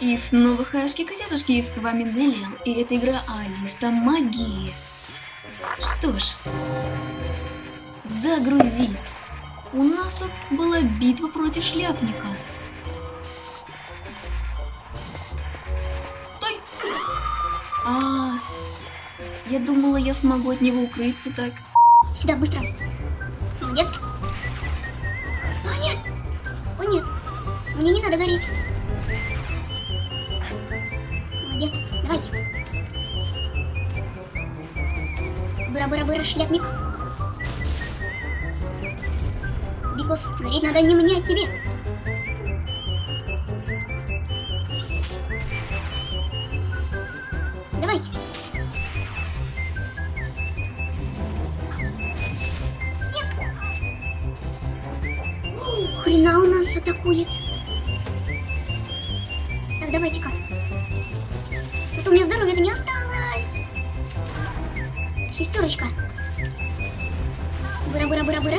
И снова хашки-котятушки, и с вами Неллил, и это игра Алиса Магии. Что ж, загрузить. У нас тут была битва против шляпника. Стой! А, я думала, я смогу от него укрыться так. Сюда, быстро. Молодец. О, нет. О, нет. Мне не надо гореть. Быра-быра-быра, шляпник. Бикус, гореть надо не мне, а тебе. Давай. Хрена у нас атакует. Так, давайте-ка. То у меня здоровья-то не осталось. Шестерочка. Быра-быра-быра-быра.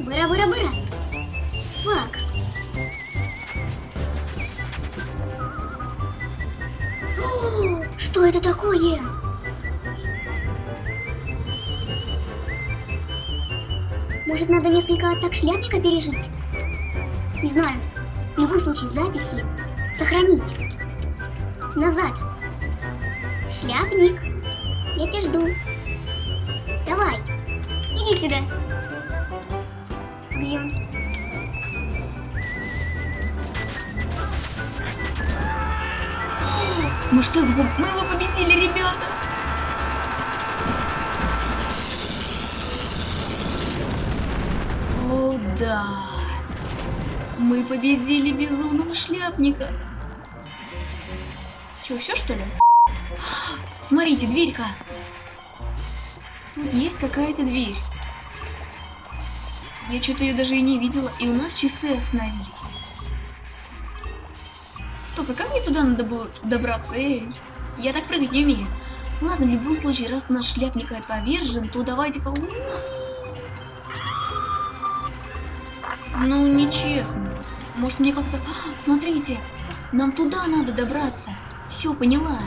Быра-быра-быра. Фак. О, Что это такое? Может, надо несколько атак шляпника пережить? Не знаю. В любом случае, записи сохранить. Назад. Шляпник. Я тебя жду. Давай. Иди сюда. Где? Мы что, его, мы его победили, ребята? О, да. Мы победили безумного шляпника. Че, все что ли? Смотрите, дверька. Тут есть какая-то дверь. Я что-то ее даже и не видела, и у нас часы остановились. Стоп, и как мне туда надо было добраться? Эй, я так прыгать не умею. Ладно, в любом случае, раз наш шляпник повержен, то давайте-ка... Ну, нечестно. Может, мне как-то... А, Смотрите, нам туда надо добраться. Все, поняла.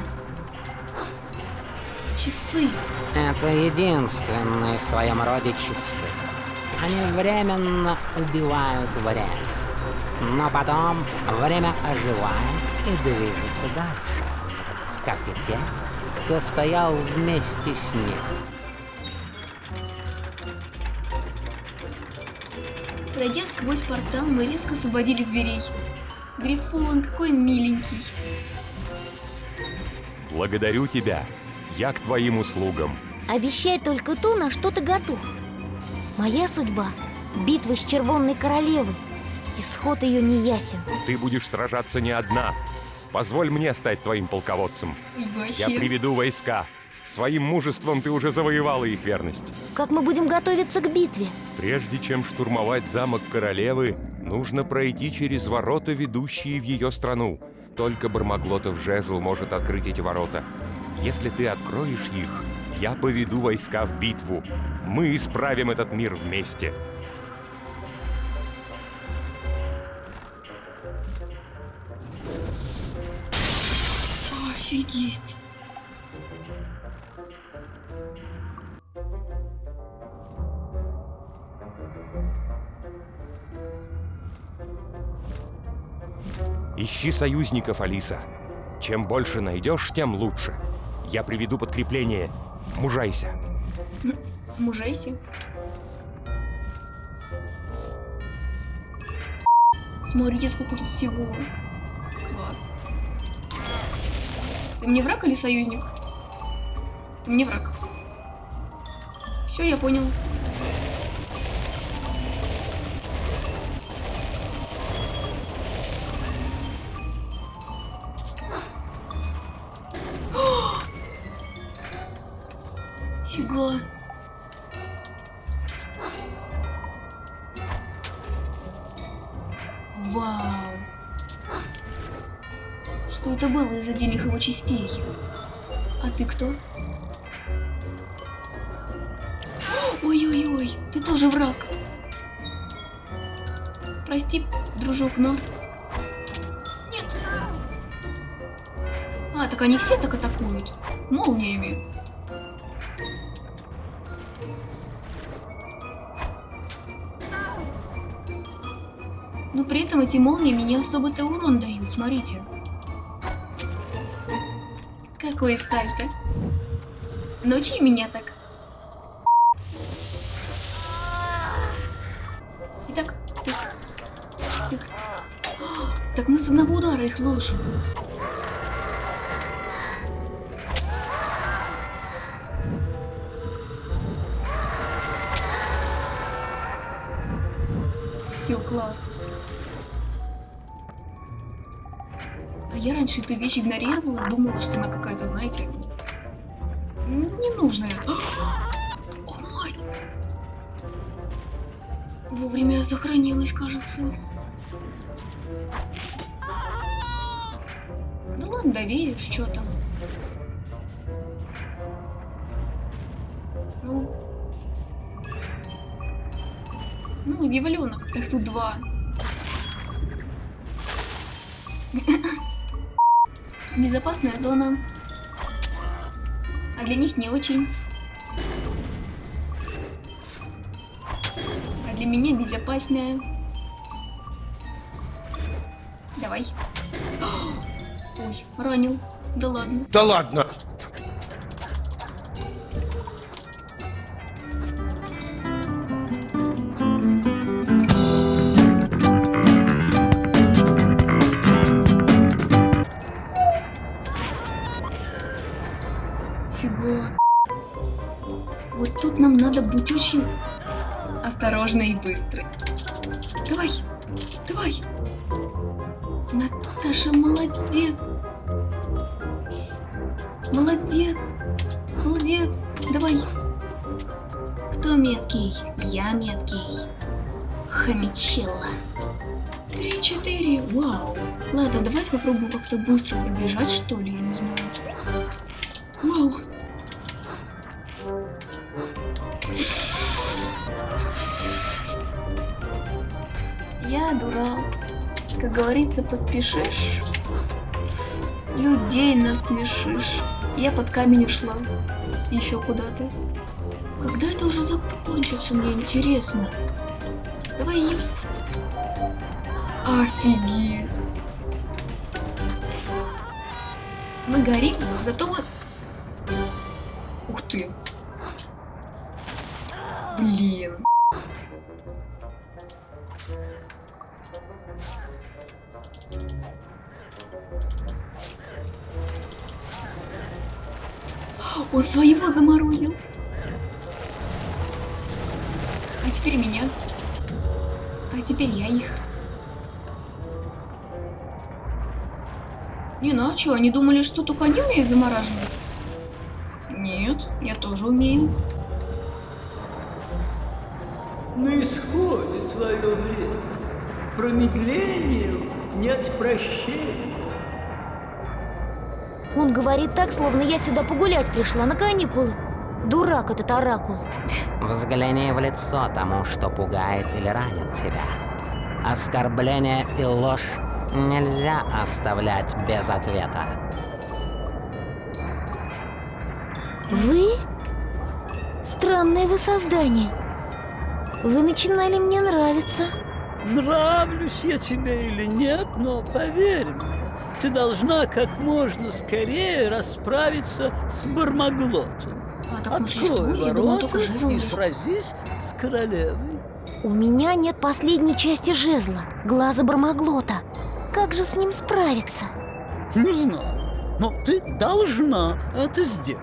Часы. Это единственные в своем роде часы. Они временно убивают время. Но потом время оживает и движется дальше. Как и те, кто стоял вместе с ним. Пройдя сквозь портал, мы резко освободили зверей. Грифон, какой он миленький. Благодарю тебя. Я к твоим услугам. Обещай только то, на что ты готов. Моя судьба — битва с Червонной Королевой. Исход ее не ясен. Ты будешь сражаться не одна. Позволь мне стать твоим полководцем. Я приведу войска. Своим мужеством ты уже завоевала их верность. Как мы будем готовиться к битве? Прежде чем штурмовать замок королевы, нужно пройти через ворота, ведущие в ее страну. Только Бармаглотов жезл может открыть эти ворота. Если ты откроешь их, я поведу войска в битву. Мы исправим этот мир вместе. Офигеть. Ищи союзников, Алиса. Чем больше найдешь, тем лучше. Я приведу подкрепление. Мужайся. Мужайся. Смотрите, сколько тут всего. Класс. Ты мне враг или союзник? Ты мне враг. Все, я понял. Фига. Вау. Что это было из отдельных его частей? А ты кто? Ой-ой-ой, ты тоже враг. Прости, дружок, но... Нет. А, так они все так атакуют. Молниями. Но при этом эти молнии мне особо-то урон дают, смотрите. Какой сальто. Научи меня так. Итак, тых. А, Так мы с одного удара их ложим. Все, класс. Я раньше эту вещь игнорировала, думала, что она какая-то, знаете, ненужная. О, мать! Вовремя сохранилась, кажется. Ну ладно, довеешь, что там. Ну. Ну, дьяволенок. Их тут два. Безопасная зона. А для них не очень. А для меня безопасная. Давай. Ой, ранил. Да ладно. Да ладно. Фига. Вот тут нам надо быть очень осторожны и быстры. Давай, давай. Наташа молодец. Молодец. Молодец. Давай. Кто меткий? Я меткий. Хомячелла. Три-четыре. Вау. Ладно, давайте попробуем как-то быстро пробежать, что ли, я не знаю. Я дурак. Как говорится, поспешишь, людей насмешишь. Я под камень ушла. Еще куда-то. Когда это уже закончится, мне интересно. Давай я... Офигеть. Мы горим, зато мы... Он своего заморозил. А теперь меня. А теперь я их. Не, ну а чё, они думали, что только они умеют замораживать? Нет, я тоже умею. Исходе твое время. Промедлению нет прощения. Он говорит так, словно я сюда погулять пришла на каникулы. Дурак этот оракул. Взгляни в лицо тому, что пугает или ранит тебя. Оскорбление и ложь нельзя оставлять без ответа. Вы? Странное вы создание. Вы начинали мне нравиться. Нравлюсь я тебе или нет, но поверь мне, ты должна как можно скорее расправиться с Бармаглотом. А он Открой думала, ворота жезл и есть. сразись с королевой. У меня нет последней части жезла, глаза Бармаглота. Как же с ним справиться? Не знаю, но ты должна это сделать.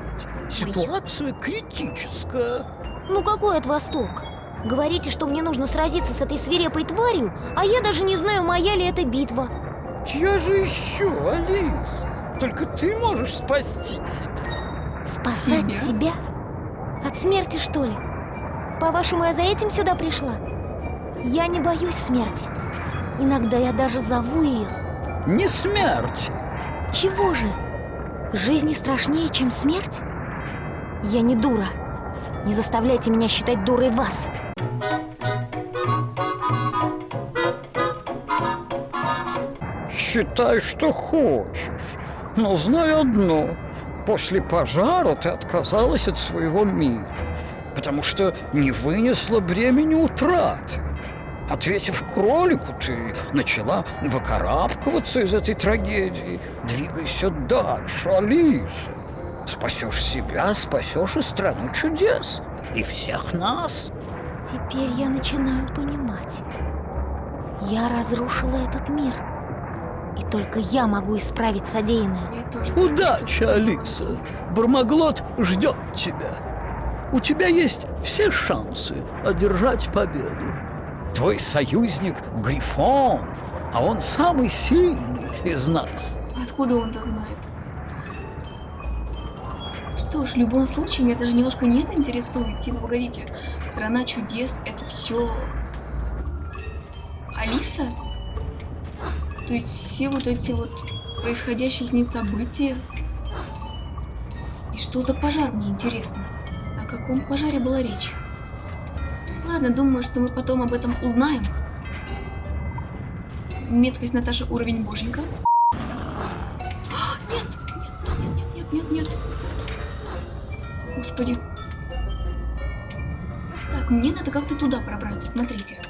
Ситуация критическая. Ну какой от вас толк? Говорите, что мне нужно сразиться с этой свирепой тварью, а я даже не знаю, моя ли это битва. Чья же еще, Алис? Только ты можешь спасти себя. Спасать Себя? себя? От смерти, что ли? По-вашему, я за этим сюда пришла? Я не боюсь смерти. Иногда я даже зову ее. Не смерти. Чего же? Жизни страшнее, чем смерть? Я не дура. Не заставляйте меня считать дурой вас. Считай, что хочешь. Но знаю одно. После пожара ты отказалась от своего мира, потому что не вынесла бремени утраты. Ответив кролику, ты начала выкарабкиваться из этой трагедии. Двигайся дальше, Алиса. Спасешь себя, спасешь и страну чудес. И всех нас. Теперь я начинаю понимать. Я разрушила этот мир. И только я могу исправить содеянное. Удачи, Алиса. Бармаглот ждет тебя. У тебя есть все шансы одержать победу. Твой союзник Грифон, а он самый сильный из нас. Откуда он-то знает? Что ж, в любом случае, меня даже немножко не это интересует. Типа, погодите, страна чудес это все Алиса? То есть все вот эти вот происходящие с ней события? И что за пожар, мне интересно? О каком пожаре была речь? Ладно, думаю, что мы потом об этом узнаем. Меткость Наташи уровень боженька. А, Нет, нет, нет, нет, нет, нет. Господи. Так, мне надо как-то туда пробраться, смотрите.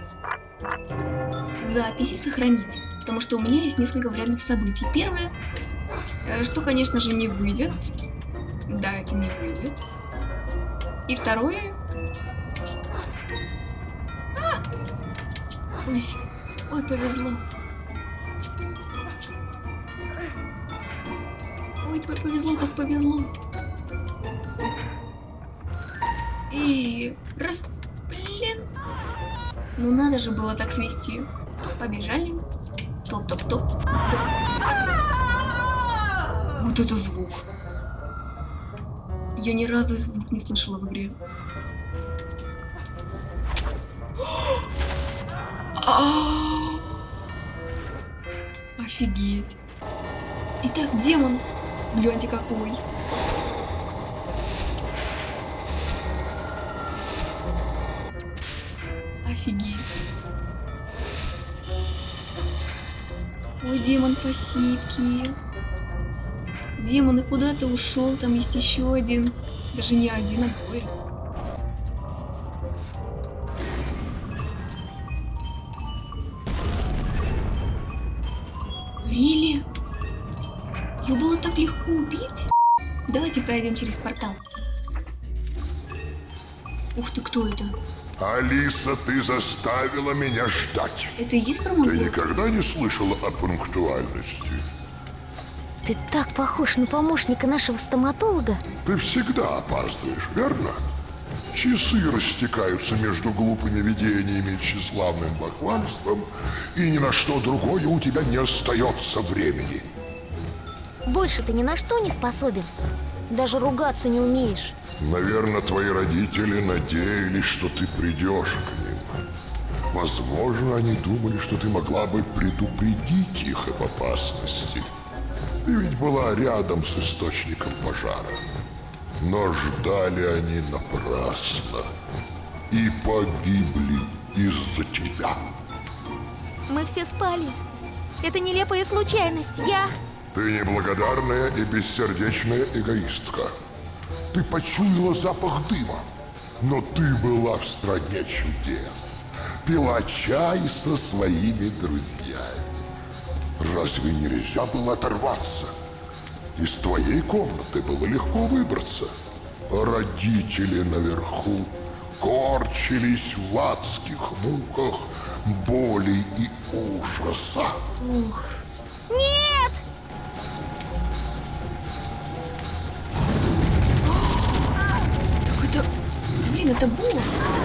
Записи сохранить, потому что у меня есть несколько вариантов событий. Первое, э, что, конечно же, не выйдет. Да, это не выйдет. И второе... А! Ой, ой, повезло. Ой, п- повезло, так повезло. И раз, блин. Ну надо же было так свести. Побежали. Топ-топ-топ. топ. Вот это звук. Я ни разу этот звук не слышала в игре. А! Офигеть. Итак, демон. Гляньте какой. Офигеть. Ой, демон посипки. Демон, и куда ты ушел? Там есть еще один. Даже не один, а двое. Рили? Ее было так легко убить? Давайте пройдем через портал. Ух ты, кто это? Алиса, ты заставила меня ждать. Это и есть Ты промоглот? никогда не слышала о пунктуальности? Ты так похож на помощника нашего стоматолога. Ты всегда опаздываешь, верно? Часы растекаются между глупыми видениями и тщеславным бахвальством, и ни на что другое у тебя не остается времени. Больше ты ни на что не способен. Даже ругаться не умеешь. Наверное, твои родители надеялись, что ты придешь к ним. Возможно, они думали, что ты могла бы предупредить их об опасности. Ты ведь была рядом с источником пожара. Но ждали они напрасно. И погибли из-за тебя. Мы все спали. Это нелепая случайность. Я... Ты неблагодарная и бессердечная эгоистка. Ты почуяла запах дыма, но ты была в стране чудес. Пила чай со своими друзьями. Разве нельзя было оторваться? Из твоей комнаты было легко выбраться. Родители наверху корчились в адских муках боли и ужаса. Нет! Блин, это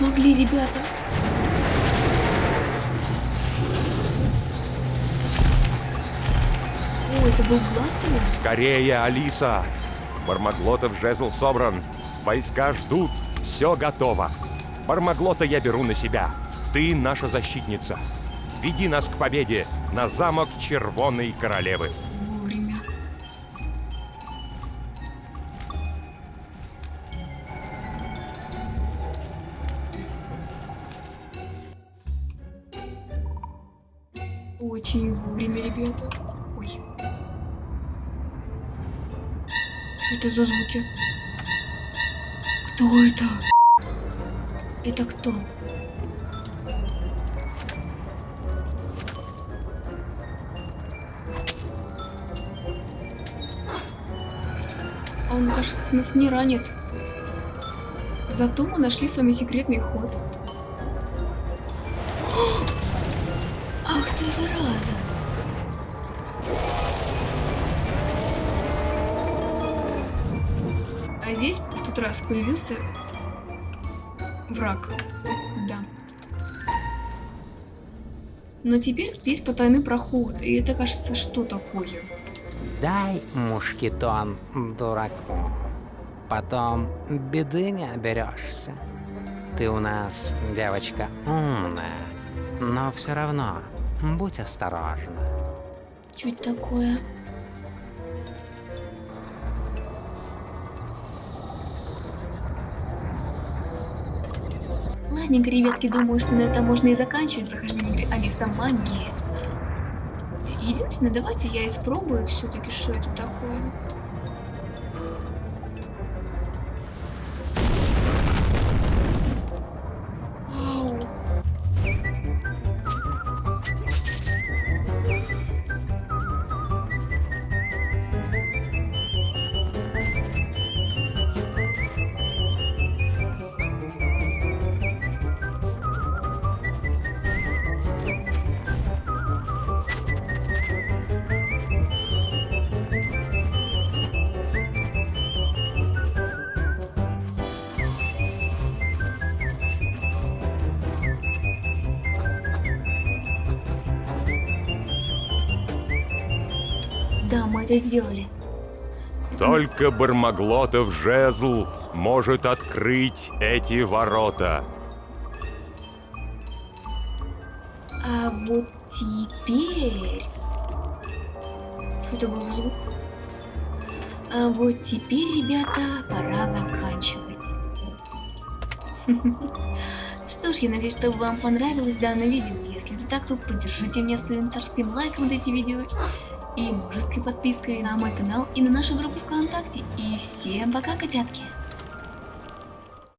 смогли, ребята. О, это был его? Скорее, Алиса! Бармаглотов жезл собран. Войска ждут. Все готово. Бармаглота я беру на себя. Ты наша защитница. Веди нас к победе на замок Червоной Королевы. Это за звуки? Кто это? Это кто? Он, кажется, нас не ранит. Зато мы нашли с вами секретный ход. Тот раз появился враг. Да. Но теперь тут есть потайный проход, и это, кажется, что такое? Дай мушкетон дураку. Потом беды не оберешься. Ты у нас девочка умная, но все равно будь осторожна. Это такое? Ладненько, ребятки, думаю, что на этом можно и заканчивать прохождение игры Алиса Магии. Единственное, давайте я испробую все-таки, что это такое. Это сделали. Только Бармаглотов жезл может открыть эти ворота. А вот теперь... Что это был за звук? А вот теперь, ребята, пора заканчивать. Что ж, я надеюсь, что вам понравилось данное видео. Если это так, то поддержите меня своим царским лайком на эти видео и мужеской подпиской на мой канал и на нашу группу ВКонтакте. И всем пока, котятки!